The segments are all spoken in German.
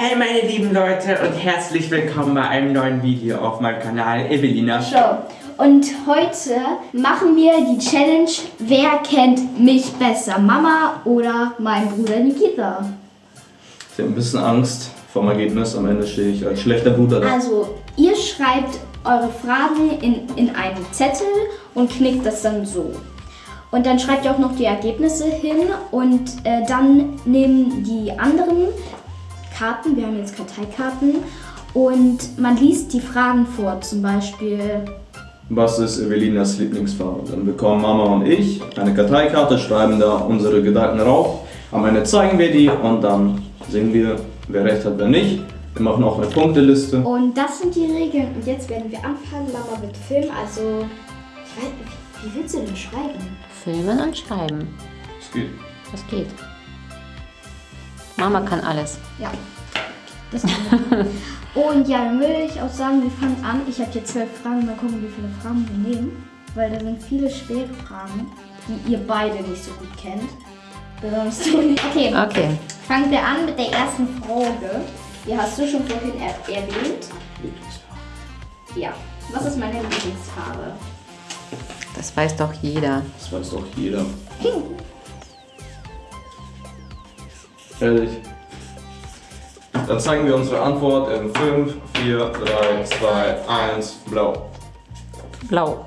Hey meine lieben Leute und herzlich willkommen bei einem neuen Video auf meinem Kanal Evelina Show. Und heute machen wir die Challenge, wer kennt mich besser, Mama oder mein Bruder Nikita? Ich habe ein bisschen Angst vom Ergebnis. Am Ende stehe ich als schlechter Bruder da. Also, ihr schreibt eure Fragen in, in einen Zettel und knickt das dann so. Und dann schreibt ihr auch noch die Ergebnisse hin und äh, dann nehmen die anderen Karten, wir haben jetzt Karteikarten, und man liest die Fragen vor, zum Beispiel Was ist Evelinas Lieblingsfarbe? Dann bekommen Mama und ich eine Karteikarte, schreiben da unsere Gedanken rauf. Am Ende zeigen wir die und dann sehen wir, wer recht hat, wer nicht. Wir machen auch eine Punkteliste. Und das sind die Regeln. Und jetzt werden wir anfangen. Mama wird filmen. Also, ich weiß, wie, wie willst du denn schreiben? Filmen und schreiben. Es geht. Das geht. Mama kann alles. Ja. Das Und ja, dann würde ich auch sagen, wir fangen an. Ich habe hier zwölf Fragen. Mal gucken, wie viele Fragen wir nehmen. Weil da sind viele schwere Fragen, die ihr beide nicht so gut kennt. Besonders du nicht. Okay, Okay. fangen wir an mit der ersten Frage. Die hast du schon vorhin er erwähnt. Ja. Was ist meine Lieblingsfarbe? Das weiß doch jeder. Das weiß doch jeder. Ehrlich. Dann zeigen wir unsere Antwort in 5, 4, 3, 2, 1, blau. Blau.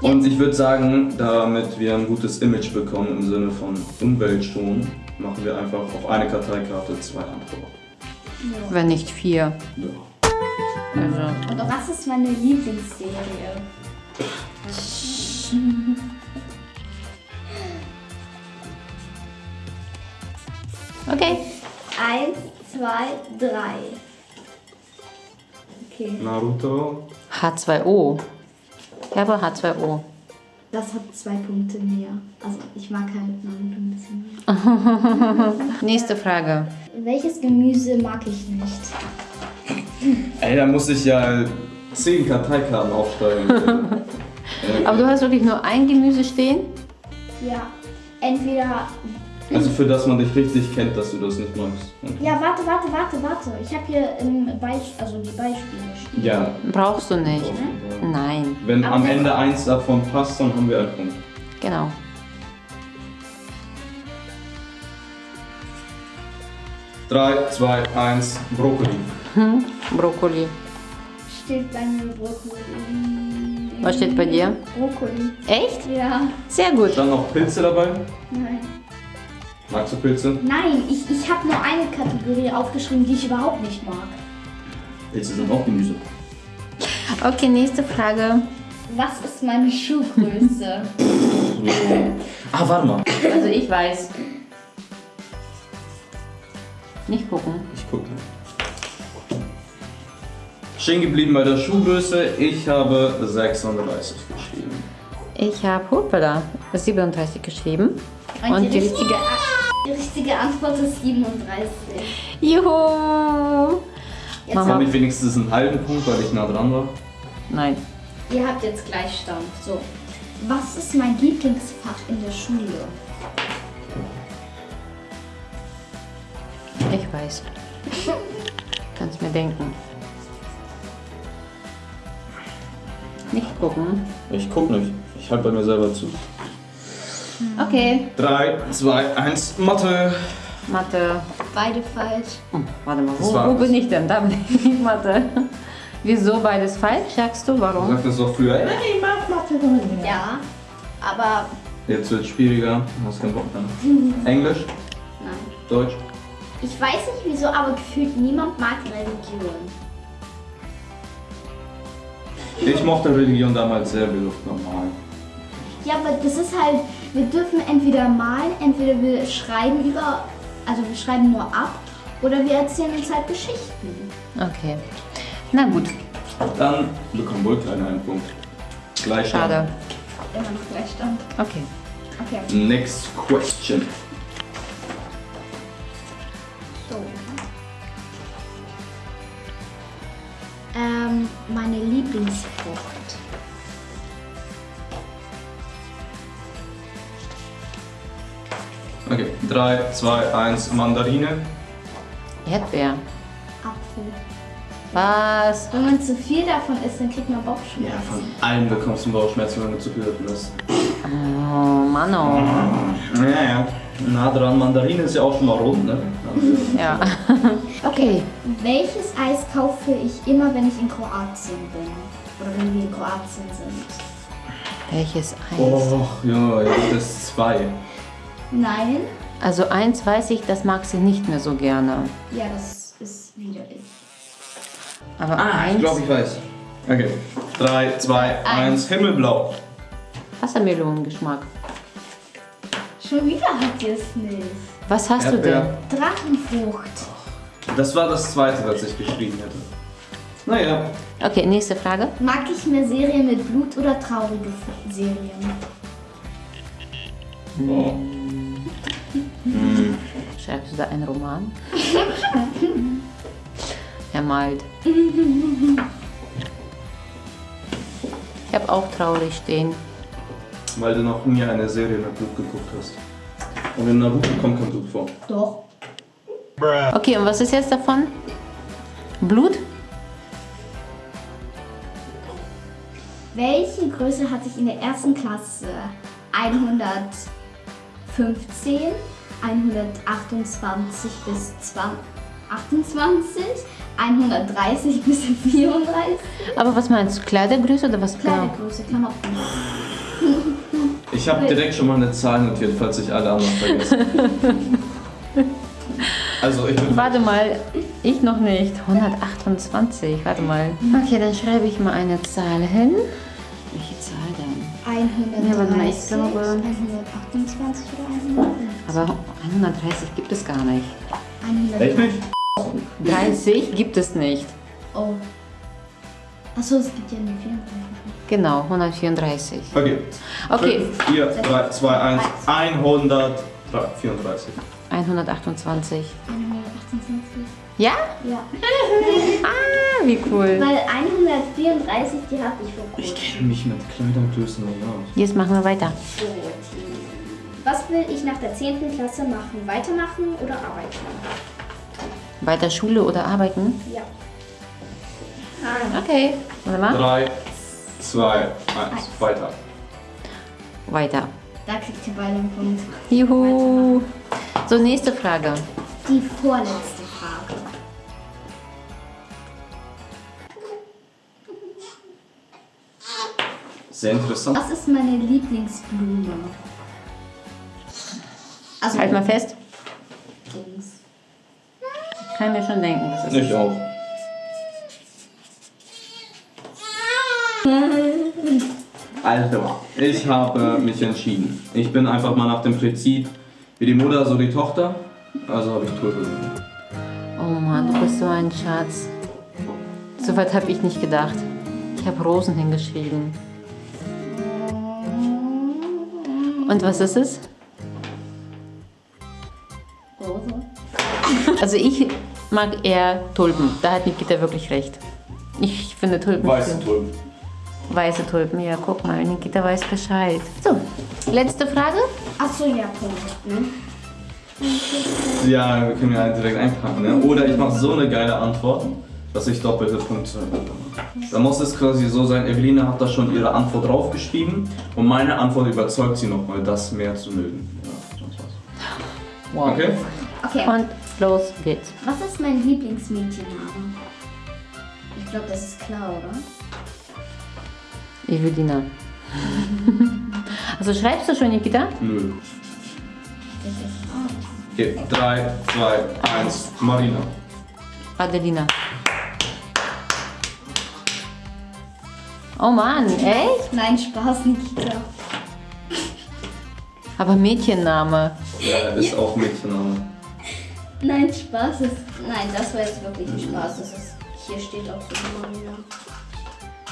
Und ich würde sagen, damit wir ein gutes Image bekommen im Sinne von Umweltschon, machen wir einfach auf eine Karteikarte zwei Antworten. Wenn nicht vier. Ja. Also. Oder was ist meine Lieblingsserie? Okay. Eins, zwei, drei. Okay. Naruto. H2O. Ich habe H2O. Das hat zwei Punkte mehr. Also ich mag halt Naruto ein bisschen mehr. Nächste Frage. Welches Gemüse mag ich nicht? Ey, da muss ich ja 10 Karteikarten aufsteigen. Aber du hast wirklich nur ein Gemüse stehen? Ja. Entweder. Also für das man dich richtig kennt, dass du das nicht magst. Okay. Ja, warte, warte, warte, warte. Ich habe hier im Beisp also die Beispiele stehen. Ja. Brauchst du nicht. Nein. Wenn am Aber- Ende eins davon passt, dann haben wir einen Punkt. Genau. Drei, zwei, eins, Brokkoli. Hm? Brokkoli. Steht bei mir Brokkoli. Was steht bei dir? Brokkoli. Echt? Ja. Sehr gut. Dann noch Pilze dabei. Nein. Magst du Pilze? Nein, ich, ich habe nur eine Kategorie aufgeschrieben, die ich überhaupt nicht mag. Pilze sind auch Gemüse. Okay, nächste Frage. Was ist meine Schuhgröße? Ah, warte mal. Also ich weiß. Nicht gucken. Ich gucke. Stehen geblieben bei der Schuhgröße. Ich habe 36 geschrieben. Ich habe Hoppala 37 geschrieben. Und die richtige. Die richtige Antwort ist 37. Juhu! Jetzt Mama. Habe ich wenigstens einen halben Punkt, weil ich nah dran war. Nein. Ihr habt jetzt Gleichstand. So. Was ist mein Lieblingsfach in der Schule? Ich weiß. Kannst mir denken. Nicht gucken. Ich guck nicht. Ich halte bei mir selber zu. Okay. 3, 2, 1, Mathe. Mathe. Beide falsch. Hm, warte mal, Das wo, wo bin ich denn? Da bin ich nicht Mathe. Wieso beides falsch, sagst du? Du Warum? sagtest doch früher, ey, ich mag Mathe. Ja, aber Jetzt wird es schwieriger. Hast keinen Bock mehr. Englisch, nein. Deutsch. Ich weiß nicht wieso, aber gefühlt niemand mag Religion. Ich mochte Religion damals sehr, wir durften normal. Ja, aber das ist halt, wir dürfen entweder malen, entweder wir schreiben über, also wir schreiben nur ab, oder wir erzählen uns halt Geschichten. Okay. Na gut, Dann bekommen wohl keiner einen Punkt. Gleich. schade. Immer noch Gleichstand. Okay. Okay. Next question. Okay, 3, 2, 1, Mandarine. Erdbeer. Apfel. Was? Wenn man zu viel davon isst, dann kriegt man Ja, Bauchschmerzen. von allen bekommst du einen Bauchschmerzen, wenn du zu viel davon isst. Oh, Mann, oh. Ja, ja. Na dran, Mandarine ist ja auch schon mal rund, ne? Ja. Okay. Welches Eis kaufe ich immer, wenn ich in Kroatien bin? Oder wenn wir in Kroatien sind? Welches Eis? Oh, ja, ja, das ist zwei. Nein? Also eins weiß ich, das mag sie nicht mehr so gerne. Ja, das ist widerlich. Aber Ah, ich eins, glaube, ich weiß. Okay. Drei, zwei, eins, Himmelblau. Wassermelonengeschmack. Schon wieder hat ihr es nicht. Was hast du Erdbeer. denn? Drachenfrucht. Das war das zweite, was ich geschrieben hätte. Naja, Okay, nächste Frage. Mag ich mehr Serien mit Blut oder traurige Serien? oh. Da einen Roman? er malt. Ich habe auch traurig stehen. weil du noch nie eine Serie mit Blut geguckt hast. Und in Naruto kommt kein Blut vor. Doch. Okay, und was ist jetzt davon? Blut? Welche Größe hatte ich in der ersten Klasse? 115, 128 bis 20, 28, 130 bis 34. Aber was meinst du? Kleidergröße oder was genau? Kleidergröße, Klamotten. Ich habe direkt schon mal eine Zahl notiert, falls ich alle anderen vergesse. Also ich bin Warte mal, ich noch nicht. 128, warte mal. Okay, dann schreibe ich mal eine Zahl hin. Welche Zahl denn? 130, Ja, warte mal, ich glaube- 128 oder 130? Aber 130 gibt es gar nicht. 100. Echt nicht? 30 gibt es nicht. Oh. Achso, es gibt ja nur 34. Genau, 134. Okay. Okay, 4, 3, 2, 1, 134. 128. 128. Ja? Ja. Ah, wie cool. Weil 134, die hatte ich vor Ich kurzem. kenne mich mit Kleidergrößen nicht aus. Jetzt machen wir weiter. Was will ich nach der 10. Klasse machen? Weitermachen oder arbeiten? Weiter Schule oder arbeiten? Ja. Okay, warte mal. 3, 2, 1, weiter. Weiter. Da kriegt ihr beide einen Punkt. Juhu. So, nächste Frage. Die vorletzte Frage. Sehr interessant. Was ist meine Lieblingsblume? Also, Halt mal fest. Dings. Kann mir schon denken. es ist. Ich auch. Also, ich habe mich entschieden. Ich bin einfach mal nach dem Prinzip, wie die Mutter, so die Tochter. Also habe ich Tulpe genommen. Oh Mann, du bist so ein Schatz. So weit habe ich nicht gedacht. Ich habe Rosen hingeschrieben. Und was ist es? Also ich mag eher Tulpen. Da hat Nikita wirklich recht. Ich finde Tulpen Weiße schön. Tulpen. Weiße Tulpen, ja, guck mal, Nikita weiß Bescheid. So, letzte Frage. Achso, ja, Punkt. Ne? Ja, wir können ja direkt einpacken. Ne? Oder ich mache so eine geile Antwort, dass ich doppelte Punkte bekomme. Da muss es quasi so sein, Eveline hat da schon ihre Antwort draufgeschrieben und meine Antwort überzeugt sie nochmal, das mehr zu mögen. Ja, sonst was. Wow. Okay? Okay, Und los geht's. was ist mein Lieblingsmädchenname? Ich glaube, das ist klar, oder? Evelina. Also schreibst du schon, Nikita? Nö. Okay, 3, 2, 1, Marina. Adelina. Oh Mann, echt? Nein, Spaß, Nikita. Aber Mädchenname. Ja, ist auch Mädchenname. Nein, Spaß ist. Nein, das war jetzt wirklich ein Spaß. Das ist, hier steht auch so Marina.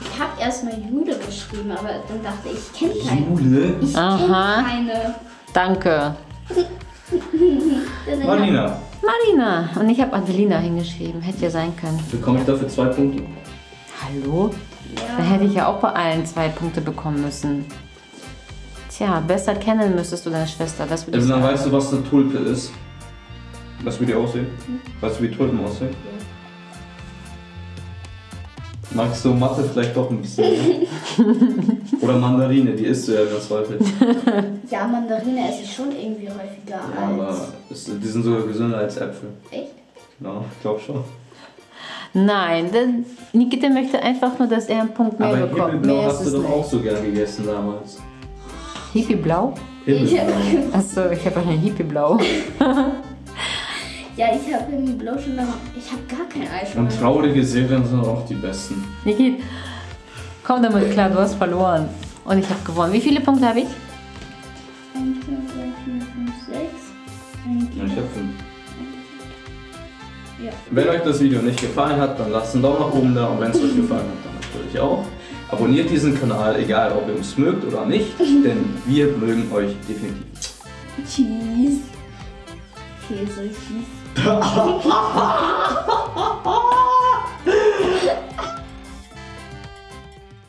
Ich habe erstmal Jude geschrieben, aber dann dachte ich, ich kenne keine. Jule? Ich Aha. kenne keine. Danke. Marina. Marina. Und ich habe Adelina hingeschrieben. Hätte ja sein können. Bekomme ich dafür zwei Punkte? Hallo? Da hätte ich ja auch bei allen zwei Punkte bekommen müssen. Tja, besser kennen müsstest du deine Schwester. Das würde ich Also dann sagen. weißt du, was eine Tulpe ist? Weißt du, wie die aussehen? Weißt du, wie Tulpen aussehen? Magst du Mathe vielleicht doch ein bisschen mehr? Oder Mandarine, die isst du ja ganz häufig. Ja, Mandarine esse ich schon irgendwie häufiger Ja, aber als. es- die sind sogar gesünder als Äpfel. Echt? Genau, ich glaube schon. Nein, denn Nikita möchte einfach nur, dass er einen Punkt mehr aber bekommt. Himmelblau Mehr ist hast du doch auch so gern gegessen damals. Hippie-Blau? Himmelblau. Achso, ich habe einen Hippie-Blau. Ja, ich habe irgendwie Blau schon lange. Ich habe gar kein Eis Und traurige Serien sind auch die besten. Nikit, komm damit klar, du hast verloren. Und ich habe gewonnen. Wie viele Punkte habe ich? 1, 2, 3, 4, 5, 6. Ja, ich hab fünf. Ja. Wenn euch das Video nicht gefallen hat, dann lasst einen Daumen nach oben da und wenn es euch gefallen hat, dann natürlich auch. Abonniert diesen Kanal, egal ob ihr uns mögt oder nicht, denn wir mögen euch definitiv. Cheese. Käse, Cheese. 哈哈哈哈哈哈！